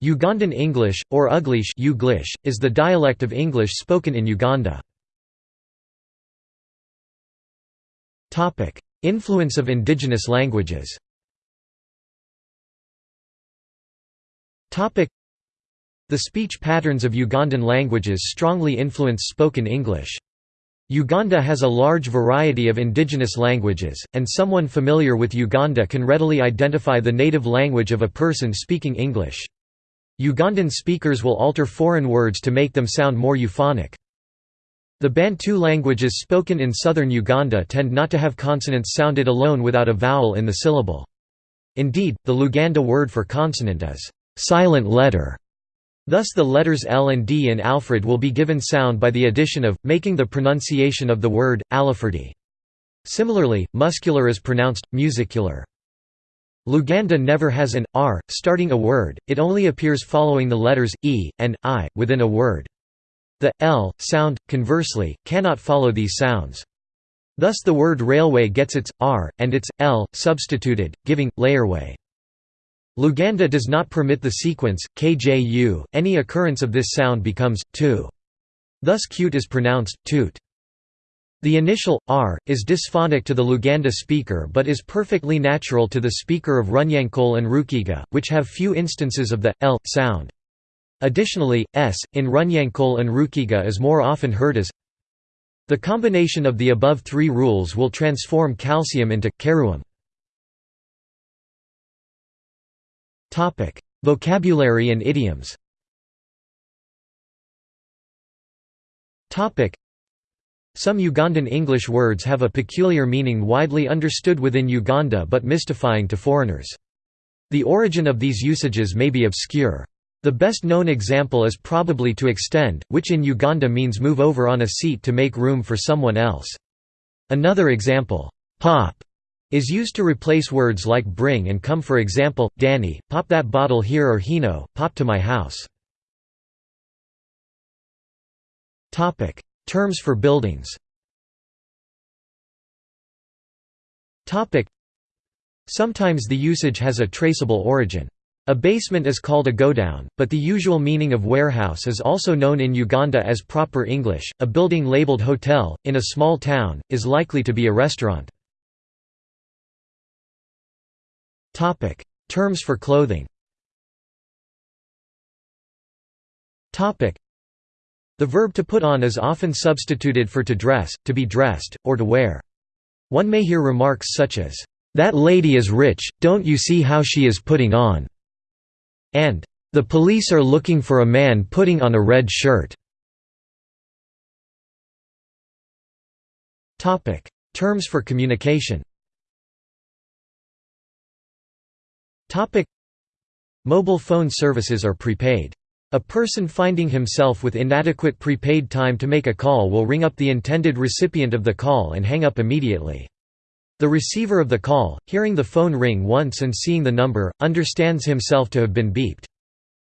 Ugandan English, or Uglish is the dialect of English spoken in Uganda. Influence of indigenous languages The speech patterns of Ugandan languages strongly influence spoken English. Uganda has a large variety of indigenous languages, and someone familiar with Uganda can readily identify the native language of a person speaking English. Ugandan speakers will alter foreign words to make them sound more euphonic. The Bantu languages spoken in southern Uganda tend not to have consonants sounded alone without a vowel in the syllable. Indeed, the Luganda word for consonant is silent letter. Thus the letters L and D in Alfred will be given sound by the addition of, making the pronunciation of the word, Alifredi. Similarly, muscular is pronounced, musicular. Luganda never has an r starting a word, it only appears following the letters e and i within a word. The l sound, conversely, cannot follow these sounds. Thus the word railway gets its r and its l substituted, giving layerway. Luganda does not permit the sequence kju. Any occurrence of this sound becomes tu. Thus cute is pronounced toot. The initial, r, is dysphonic to the Luganda speaker but is perfectly natural to the speaker of Runyankole and Rukiga, which have few instances of the, l, sound. Additionally, s, in Runyankole and Rukiga is more often heard as The combination of the above three rules will transform calcium into keruum. Vocabulary and idioms some Ugandan English words have a peculiar meaning widely understood within Uganda but mystifying to foreigners. The origin of these usages may be obscure. The best known example is probably to extend, which in Uganda means move over on a seat to make room for someone else. Another example, pop, is used to replace words like bring and come for example, Danny, pop that bottle here or Hino, pop to my house. Terms for buildings Sometimes the usage has a traceable origin. A basement is called a godown, but the usual meaning of warehouse is also known in Uganda as proper English. A building labeled hotel, in a small town, is likely to be a restaurant. Terms for clothing the verb to put on is often substituted for to dress, to be dressed, or to wear. One may hear remarks such as, "'That lady is rich, don't you see how she is putting on?' and "'The police are looking for a man putting on a red shirt." Terms for communication Mobile phone services are prepaid. A person finding himself with inadequate prepaid time to make a call will ring up the intended recipient of the call and hang up immediately. The receiver of the call, hearing the phone ring once and seeing the number, understands himself to have been beeped.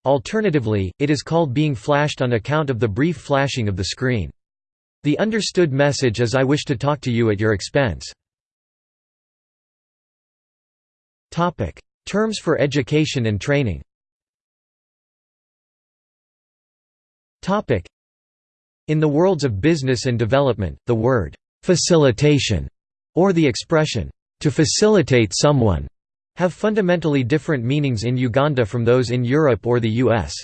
Alternatively, it is called being flashed on account of the brief flashing of the screen. The understood message is I wish to talk to you at your expense. Terms for education and training In the worlds of business and development, the word «facilitation» or the expression «to facilitate someone» have fundamentally different meanings in Uganda from those in Europe or the US.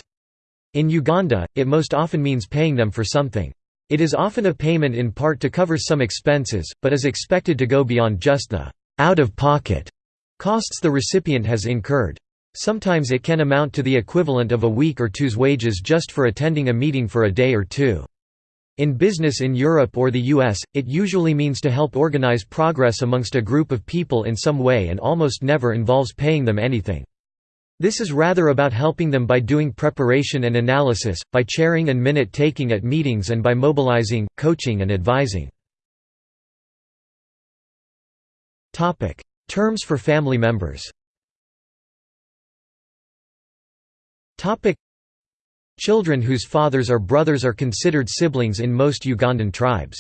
In Uganda, it most often means paying them for something. It is often a payment in part to cover some expenses, but is expected to go beyond just the out-of-pocket costs the recipient has incurred. Sometimes it can amount to the equivalent of a week or two's wages just for attending a meeting for a day or two. In business in Europe or the US, it usually means to help organize progress amongst a group of people in some way and almost never involves paying them anything. This is rather about helping them by doing preparation and analysis, by chairing and minute-taking at meetings and by mobilizing, coaching and advising. Terms for family members Children whose fathers or brothers are considered siblings in most Ugandan tribes.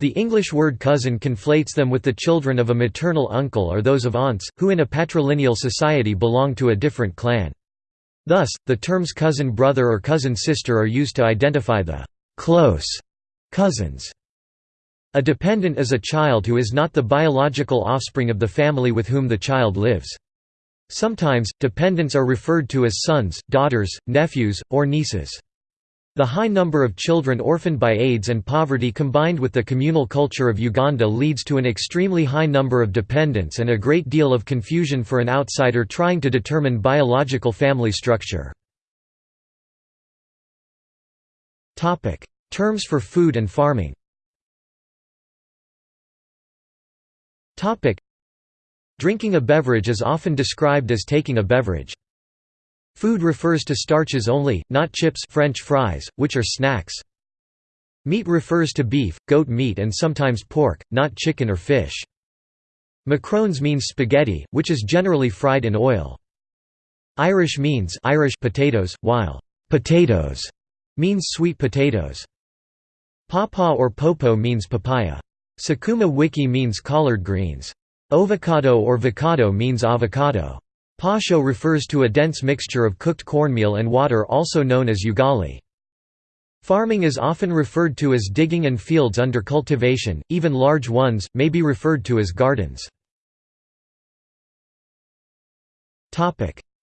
The English word cousin conflates them with the children of a maternal uncle or those of aunts, who in a patrilineal society belong to a different clan. Thus, the terms cousin brother or cousin sister are used to identify the close cousins. A dependent is a child who is not the biological offspring of the family with whom the child lives. Sometimes, dependents are referred to as sons, daughters, nephews, or nieces. The high number of children orphaned by AIDS and poverty combined with the communal culture of Uganda leads to an extremely high number of dependents and a great deal of confusion for an outsider trying to determine biological family structure. Terms for food and farming Drinking a beverage is often described as taking a beverage. Food refers to starches only, not chips French fries, which are snacks. Meat refers to beef, goat meat and sometimes pork, not chicken or fish. Macarons means spaghetti, which is generally fried in oil. Irish means Irish potatoes, while potatoes means sweet potatoes. Pawpaw or popo means papaya. Sukuma wiki means collard greens. Ovocado or vocado means avocado. Posho refers to a dense mixture of cooked cornmeal and water also known as ugali. Farming is often referred to as digging and fields under cultivation, even large ones, may be referred to as gardens.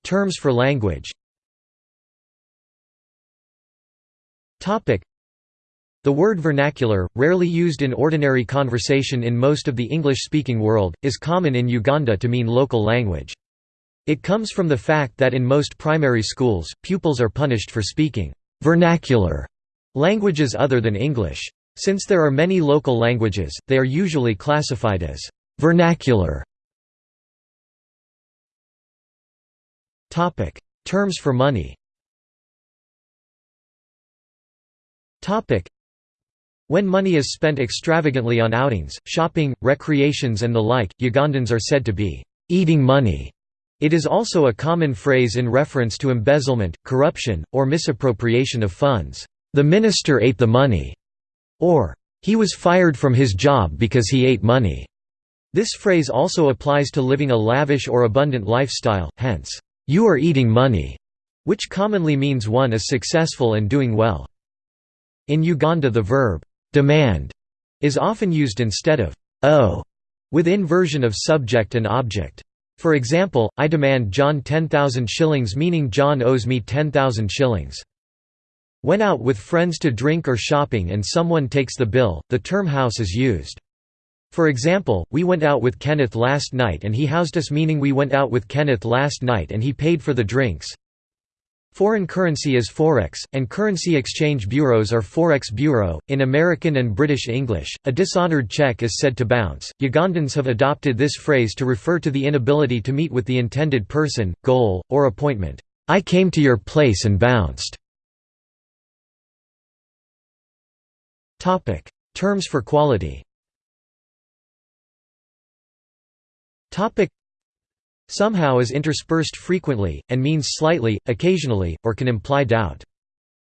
Terms for language the word vernacular, rarely used in ordinary conversation in most of the English-speaking world, is common in Uganda to mean local language. It comes from the fact that in most primary schools, pupils are punished for speaking vernacular languages other than English. Since there are many local languages, they are usually classified as vernacular. Terms for money when money is spent extravagantly on outings, shopping, recreations and the like, Ugandans are said to be eating money. It is also a common phrase in reference to embezzlement, corruption, or misappropriation of funds. The minister ate the money, or he was fired from his job because he ate money. This phrase also applies to living a lavish or abundant lifestyle, hence, you are eating money, which commonly means one is successful and doing well. In Uganda the verb, demand, is often used instead of oh, owe, with inversion of subject and object. For example, I demand John 10,000 shillings meaning John owes me 10,000 shillings. When out with friends to drink or shopping and someone takes the bill, the term house is used. For example, we went out with Kenneth last night and he housed us meaning we went out with Kenneth last night and he paid for the drinks. Foreign currency is forex, and currency exchange bureaus are forex bureau. In American and British English, a dishonored check is said to bounce. Ugandans have adopted this phrase to refer to the inability to meet with the intended person, goal, or appointment. I came to your place and bounced. Topic: Terms for quality. Topic: Somehow is interspersed frequently, and means slightly, occasionally, or can imply doubt.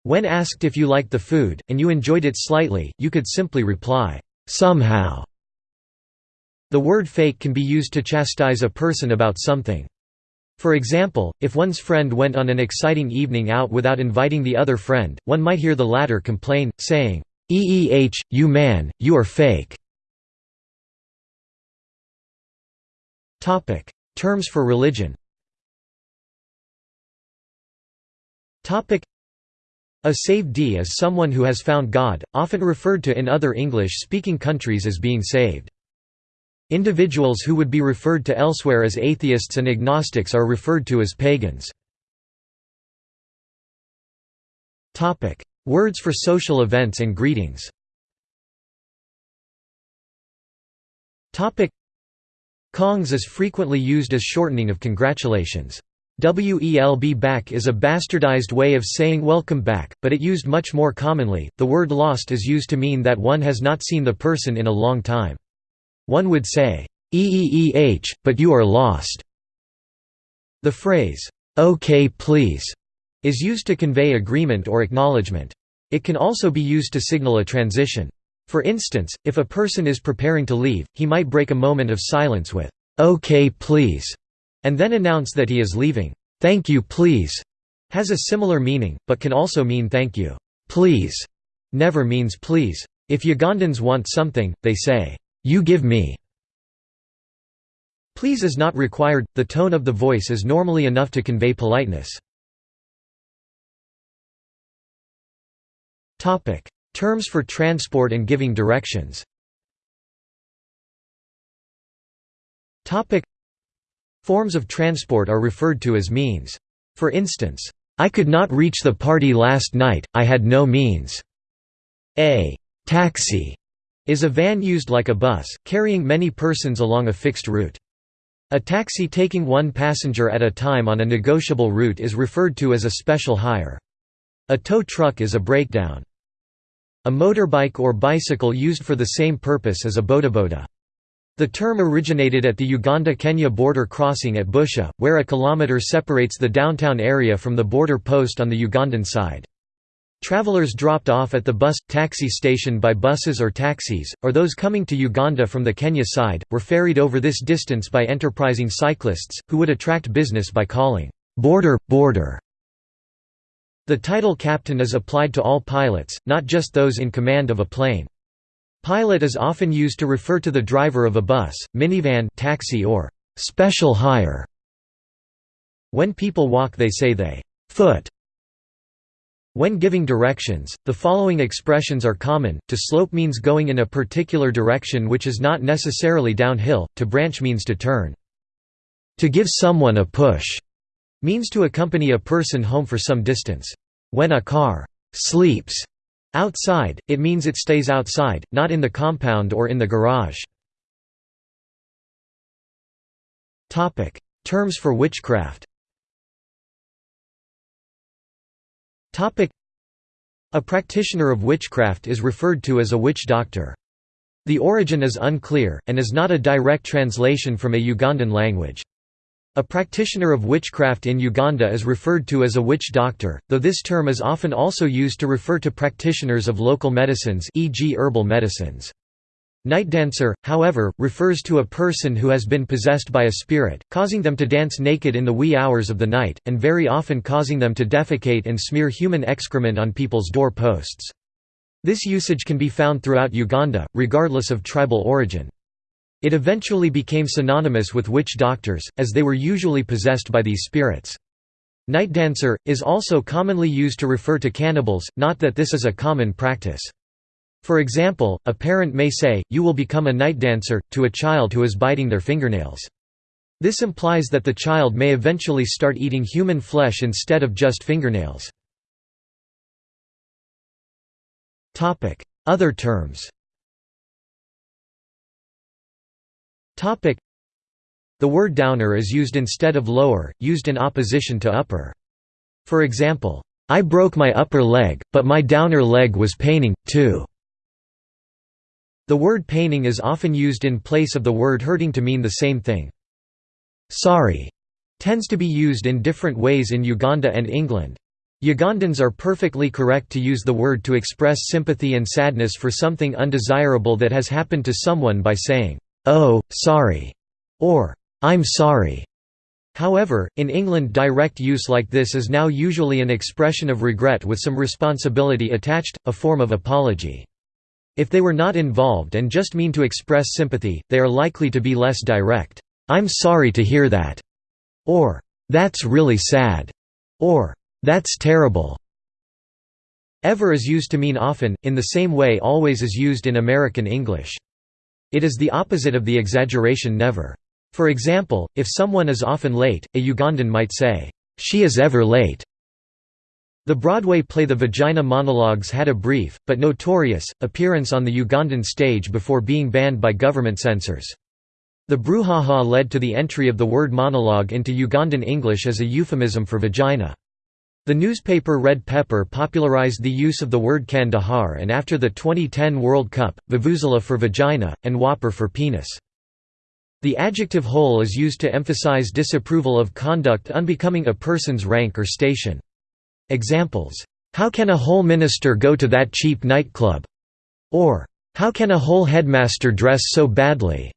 When asked if you liked the food, and you enjoyed it slightly, you could simply reply, "'somehow". The word fake can be used to chastise a person about something. For example, if one's friend went on an exciting evening out without inviting the other friend, one might hear the latter complain, saying, "'Eeh, you man, you are fake'". Terms for religion. A saved is someone who has found God, often referred to in other English-speaking countries as being saved. Individuals who would be referred to elsewhere as atheists and agnostics are referred to as pagans. Words for social events and greetings Kongs is frequently used as shortening of congratulations. Welb back is a bastardized way of saying welcome back, but it used much more commonly. The word lost is used to mean that one has not seen the person in a long time. One would say, "Eeeh, but you are lost." The phrase, "Okay, please," is used to convey agreement or acknowledgement. It can also be used to signal a transition. For instance, if a person is preparing to leave, he might break a moment of silence with, "'Okay please' and then announce that he is leaving. "'Thank you please' has a similar meaning, but can also mean thank you. Please never means please. If Ugandans want something, they say, you give me. Please is not required, the tone of the voice is normally enough to convey politeness. Terms for transport and giving directions Forms of transport are referred to as means. For instance, I could not reach the party last night, I had no means. A taxi is a van used like a bus, carrying many persons along a fixed route. A taxi taking one passenger at a time on a negotiable route is referred to as a special hire. A tow truck is a breakdown. A motorbike or bicycle used for the same purpose as a bodaboda. The term originated at the Uganda-Kenya border crossing at Busia, where a kilometre separates the downtown area from the border post on the Ugandan side. Travelers dropped off at the bus taxi station by buses or taxis, or those coming to Uganda from the Kenya side, were ferried over this distance by enterprising cyclists, who would attract business by calling, "'Border, Border' The title captain is applied to all pilots, not just those in command of a plane. Pilot is often used to refer to the driver of a bus, minivan taxi or special hire. When people walk they say they foot. When giving directions, the following expressions are common, to slope means going in a particular direction which is not necessarily downhill, to branch means to turn. To give someone a push means to accompany a person home for some distance. When a car sleeps Outside, it means it stays outside, not in the compound or in the garage. Terms for witchcraft A practitioner of witchcraft is referred to as a witch doctor. The origin is unclear, and is not a direct translation from a Ugandan language. A practitioner of witchcraft in Uganda is referred to as a witch doctor, though this term is often also used to refer to practitioners of local medicines e.g. herbal medicines. Night dancer, however, refers to a person who has been possessed by a spirit, causing them to dance naked in the wee hours of the night, and very often causing them to defecate and smear human excrement on people's door posts. This usage can be found throughout Uganda, regardless of tribal origin. It eventually became synonymous with witch doctors, as they were usually possessed by these spirits. Night dancer, is also commonly used to refer to cannibals, not that this is a common practice. For example, a parent may say, you will become a night dancer, to a child who is biting their fingernails. This implies that the child may eventually start eating human flesh instead of just fingernails. Other terms The word downer is used instead of lower, used in opposition to upper. For example, I broke my upper leg, but my downer leg was paining, too. The word paining is often used in place of the word hurting to mean the same thing. Sorry tends to be used in different ways in Uganda and England. Ugandans are perfectly correct to use the word to express sympathy and sadness for something undesirable that has happened to someone by saying, "'Oh, sorry' or "'I'm sorry' However, in England direct use like this is now usually an expression of regret with some responsibility attached, a form of apology. If they were not involved and just mean to express sympathy, they are likely to be less direct. "'I'm sorry to hear that' or "'That's really sad' or "'That's terrible' Ever is used to mean often, in the same way always is used in American English. It is the opposite of the exaggeration never. For example, if someone is often late, a Ugandan might say, "'She is ever late'". The Broadway play The Vagina Monologues had a brief, but notorious, appearance on the Ugandan stage before being banned by government censors. The brouhaha led to the entry of the word monologue into Ugandan English as a euphemism for vagina. The newspaper Red Pepper popularized the use of the word Kandahar and after the 2010 World Cup, Vuvuzela for vagina, and Whopper for penis. The adjective hole is used to emphasize disapproval of conduct unbecoming a person's rank or station. Examples, "'How can a whole minister go to that cheap nightclub?' or "'How can a whole headmaster dress so badly?'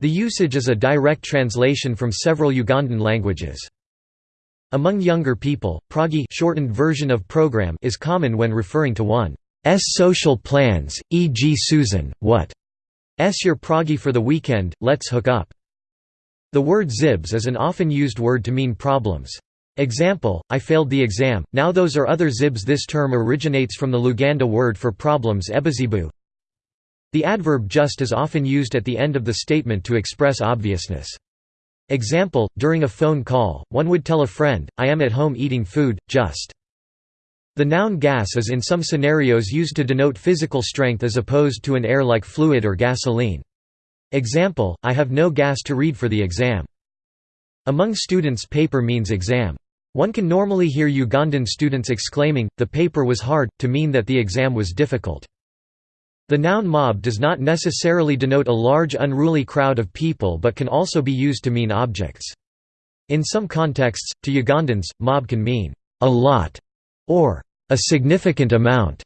The usage is a direct translation from several Ugandan languages. Among younger people, proggy shortened version of program is common when referring to one's social plans, e.g. Susan, what s your proggy for the weekend, let's hook up. The word zibs is an often used word to mean problems. Example, I failed the exam, now those are other zibs This term originates from the Luganda word for problems ebizibu. The adverb just is often used at the end of the statement to express obviousness. Example, during a phone call, one would tell a friend, I am at home eating food, just. The noun gas is in some scenarios used to denote physical strength as opposed to an air-like fluid or gasoline. Example, I have no gas to read for the exam. Among students paper means exam. One can normally hear Ugandan students exclaiming, the paper was hard, to mean that the exam was difficult. The noun mob does not necessarily denote a large unruly crowd of people but can also be used to mean objects. In some contexts, to Ugandans, mob can mean, a lot, or a significant amount.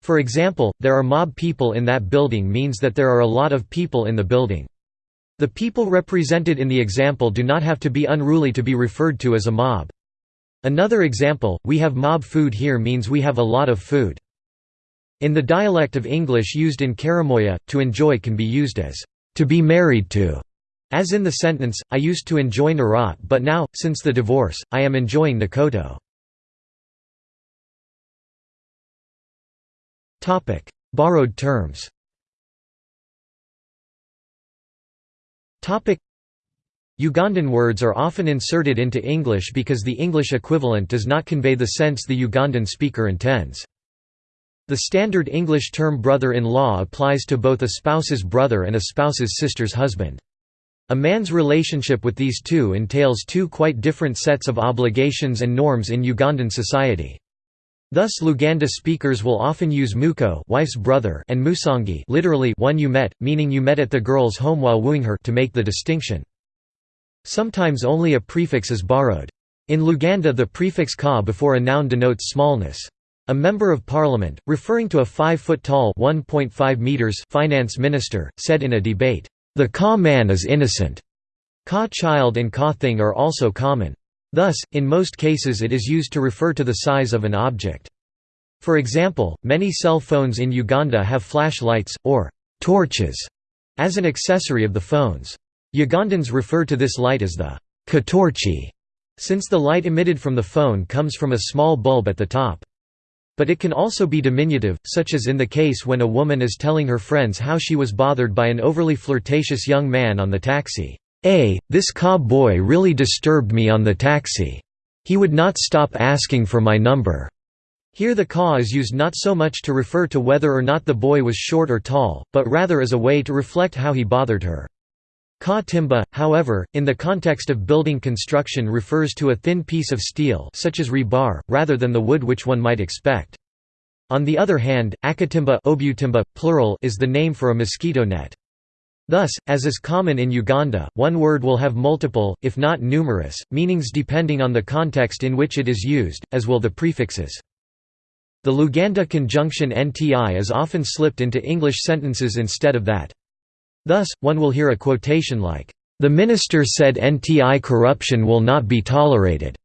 For example, there are mob people in that building means that there are a lot of people in the building. The people represented in the example do not have to be unruly to be referred to as a mob. Another example, we have mob food here means we have a lot of food. In the dialect of English used in Karamoja, to enjoy can be used as, to be married to, as in the sentence, I used to enjoy Narat but now, since the divorce, I am enjoying Nakoto. Borrowed terms Ugandan words are often inserted into English because the English equivalent does not convey the sense the Ugandan speaker intends. The standard English term brother-in-law applies to both a spouse's brother and a spouse's sister's husband. A man's relationship with these two entails two quite different sets of obligations and norms in Ugandan society. Thus Luganda speakers will often use muko wife's brother and musangi literally one you met, meaning you met at the girl's home while wooing her to make the distinction. Sometimes only a prefix is borrowed. In Luganda the prefix ka before a noun denotes smallness. A member of parliament, referring to a 5-foot-tall finance minister, said in a debate, "...the Ka man is innocent." Ka child and Ka thing are also common. Thus, in most cases it is used to refer to the size of an object. For example, many cell phones in Uganda have flashlights, or torches, as an accessory of the phones. Ugandans refer to this light as the katorchi, since the light emitted from the phone comes from a small bulb at the top. But it can also be diminutive, such as in the case when a woman is telling her friends how she was bothered by an overly flirtatious young man on the taxi. A, this ka boy really disturbed me on the taxi. He would not stop asking for my number. Here the ka is used not so much to refer to whether or not the boy was short or tall, but rather as a way to reflect how he bothered her. Ka timba, however, in the context of building construction refers to a thin piece of steel such as rebar, rather than the wood which one might expect. On the other hand, akatimba obutimba, plural is the name for a mosquito net. Thus, as is common in Uganda, one word will have multiple, if not numerous, meanings depending on the context in which it is used, as will the prefixes. The Luganda conjunction nti is often slipped into English sentences instead of that. Thus, one will hear a quotation like, "...the minister said NTI corruption will not be tolerated."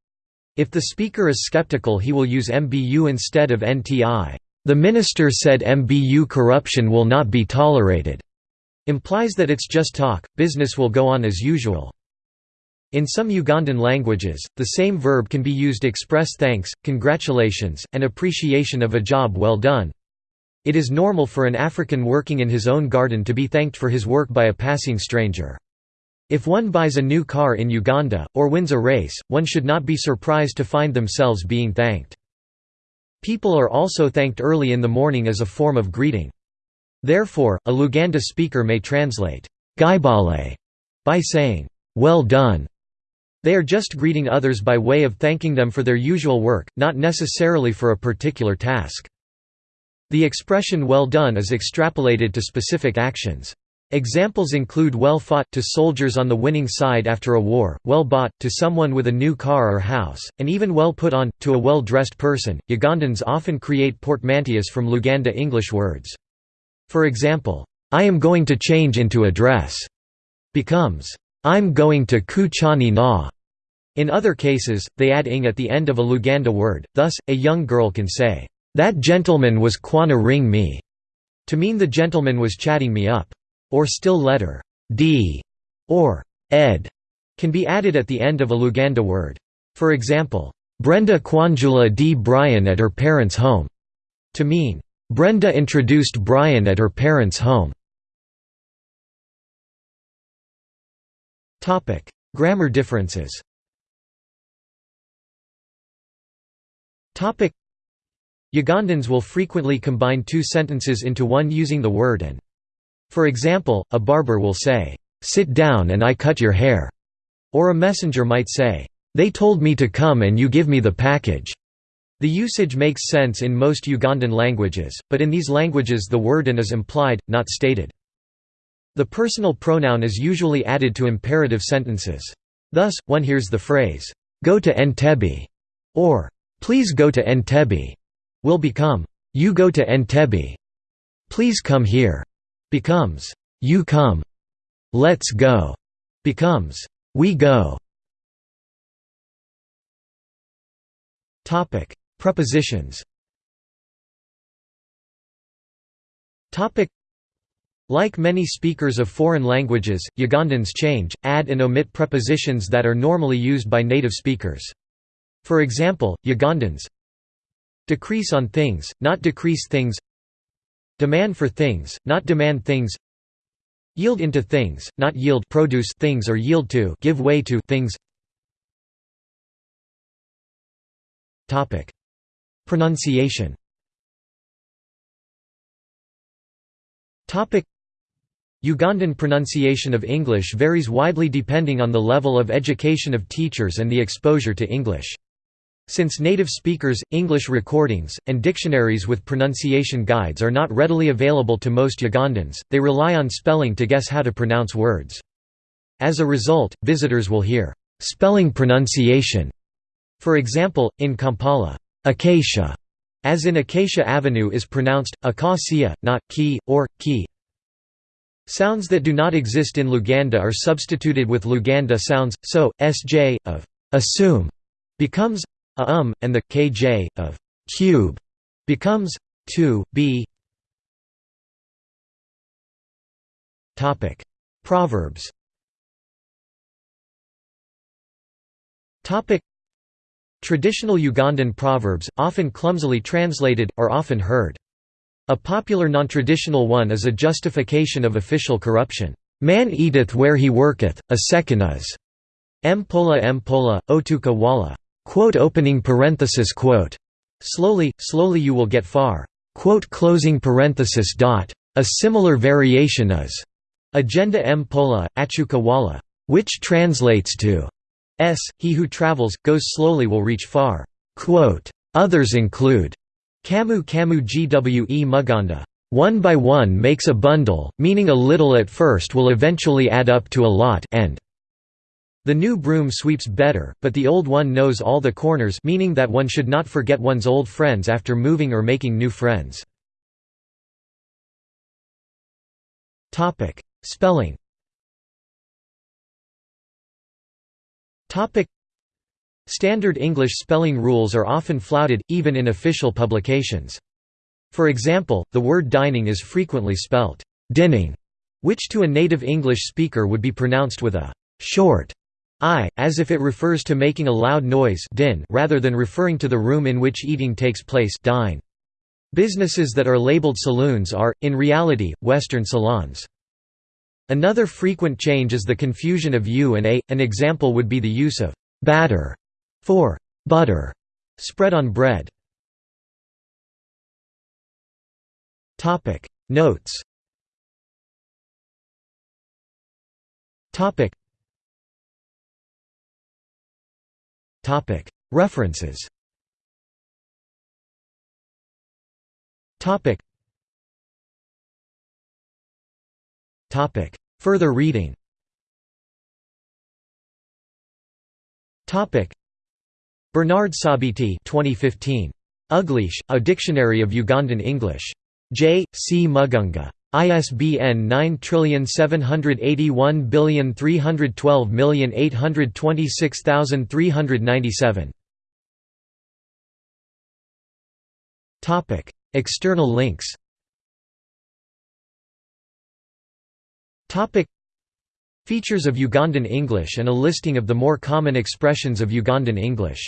If the speaker is skeptical he will use MBU instead of NTI. The minister said MBU corruption will not be tolerated. Implies that it's just talk, business will go on as usual. In some Ugandan languages, the same verb can be used express thanks, congratulations, and appreciation of a job well done. It is normal for an African working in his own garden to be thanked for his work by a passing stranger. If one buys a new car in Uganda, or wins a race, one should not be surprised to find themselves being thanked. People are also thanked early in the morning as a form of greeting. Therefore, a Luganda speaker may translate, by saying, well done. They are just greeting others by way of thanking them for their usual work, not necessarily for a particular task. The expression well done is extrapolated to specific actions. Examples include well fought to soldiers on the winning side after a war, well bought to someone with a new car or house, and even well put on to a well-dressed person. Ugandans often create portmanteaus from Luganda English words. For example, I am going to change into a dress becomes I'm going to kuchani na. In other cases, they add ing at the end of a Luganda word, thus, a young girl can say, "'That gentleman was kwana ring me' to mean the gentleman was chatting me up. Or still letter d or ed can be added at the end of a Luganda word. For example, Brenda Kwanjula D. Brian at her parents' home, to mean, Brenda introduced Brian at her parents' home. Grammar differences Ugandans will frequently combine two sentences into one using the word and. For example, a barber will say, "'Sit down and I cut your hair' or a messenger might say, "'They told me to come and you give me the package'". The usage makes sense in most Ugandan languages, but in these languages the word and is implied, not stated. The personal pronoun is usually added to imperative sentences. Thus, one hears the phrase, "'Go to Entebbe' or "'Please go to Entebbe' will become, "'You go to Entebbe' Please come here' becomes, "'You come' Let's go' becomes, "'We go' Topic: Prepositions. Topic: Like many speakers of foreign languages, Ugandans change, add and omit prepositions that are normally used by native speakers. For example, Ugandans decrease on things, not decrease things demand for things, not demand things yield into things, not yield produce things or yield to give way to things. Pronunciation Topic. Ugandan pronunciation of English varies widely depending on the level of education of teachers and the exposure to English. Since native speakers, English recordings, and dictionaries with pronunciation guides are not readily available to most Ugandans, they rely on spelling to guess how to pronounce words. As a result, visitors will hear, "'spelling pronunciation' For example, in Kampala, acacia, as in Acacia Avenue is pronounced, acacia, not ki, or, ki. Sounds that do not exist in Luganda are substituted with Luganda sounds, so, sj, of assume becomes a um, and the kj, of cube becomes to b. topic Proverbs topic Traditional Ugandan proverbs, often clumsily translated, are often heard. A popular non-traditional one is a justification of official corruption. Man eateth where he worketh, a second is. Mpola mpola, otuka wala. Quote opening parenthesis quote. Slowly, slowly you will get far. Quote closing parenthesis dot. A similar variation is. Agenda mpola, achuka wala. Which translates to S. He who travels, goes slowly will reach far. Quote, Others include Kamu Kamu Gwe Muganda. One by one makes a bundle, meaning a little at first will eventually add up to a lot and the new broom sweeps better, but the old one knows all the corners meaning that one should not forget one's old friends after moving or making new friends. Spelling Standard English spelling rules are often flouted, even in official publications. For example, the word dining is frequently spelt dinning, which to a native English speaker would be pronounced with a short i, as if it refers to making a loud noise din rather than referring to the room in which eating takes place dine. Businesses that are labeled saloons are, in reality, Western salons. Another frequent change is the confusion of u and a. An example would be the use of batter for butter spread on bread. Notes Topic References Further reading Bernard Sabiti 2015. Uglish, A Dictionary of Ugandan English. J. C. Mugunga. ISBN 9781312826397. Topic: External links. Topic: Features of Ugandan English and a listing of the more common expressions of Ugandan English.